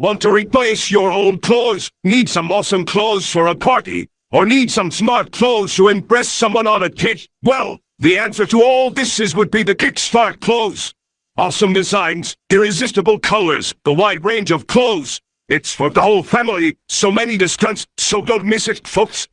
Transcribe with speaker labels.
Speaker 1: Want to replace your old clothes? Need some awesome clothes for a party? Or need some smart clothes to impress someone on a date? Well, the answer to all this is would be the Kickstart clothes. Awesome designs, irresistible colors, the wide range of clothes. It's for the whole family, so many discounts, so don't miss it, folks.